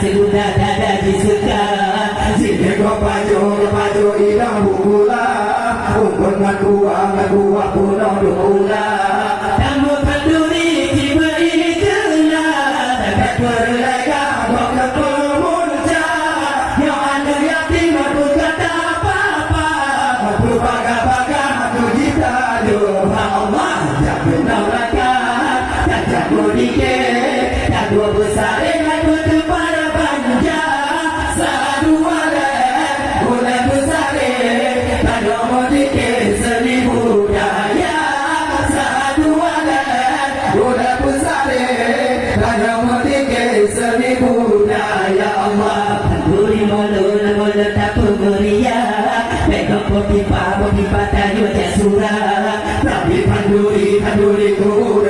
Si bunda dada disuka Sini kau bukula Dikit Tak dua besar Aku kepada banja. Sadualan Boleh besar Tak nombor dikit Seni budaya Sadualan Boleh besar Tak nombor dikit Seni budaya Allah Kenduri molun Molun tak pemeria Pegang pipa Pipa tayu jasura Tapi panduri Panduri ku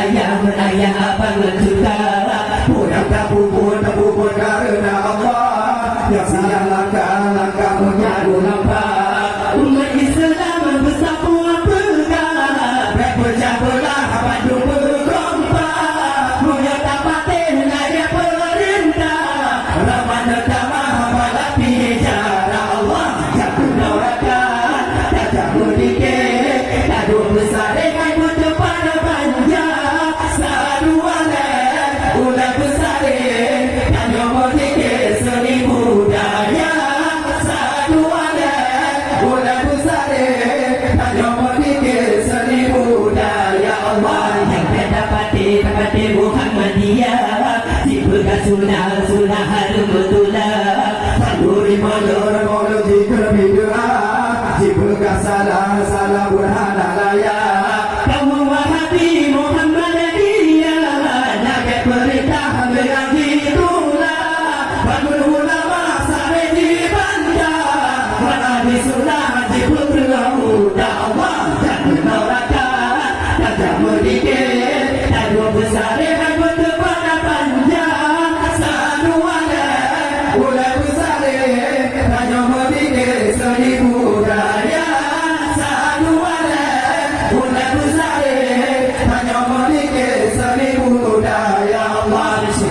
ayah Menayah abang mencuta Pulang tak pupun Sunnah harum betulah Sanduri molor Molor jika bid'ah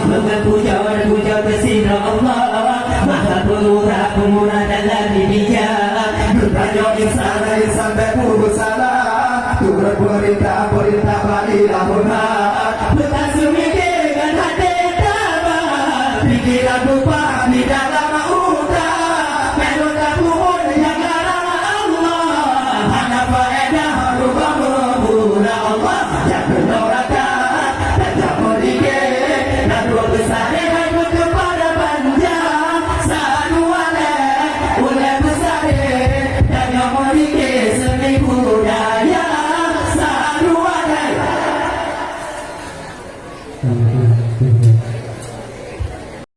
Dengan puja dan puja kesina Allah Maha pemurah Pemurah dalam Insan berpuluh salah Turut perintah Perintah Balilah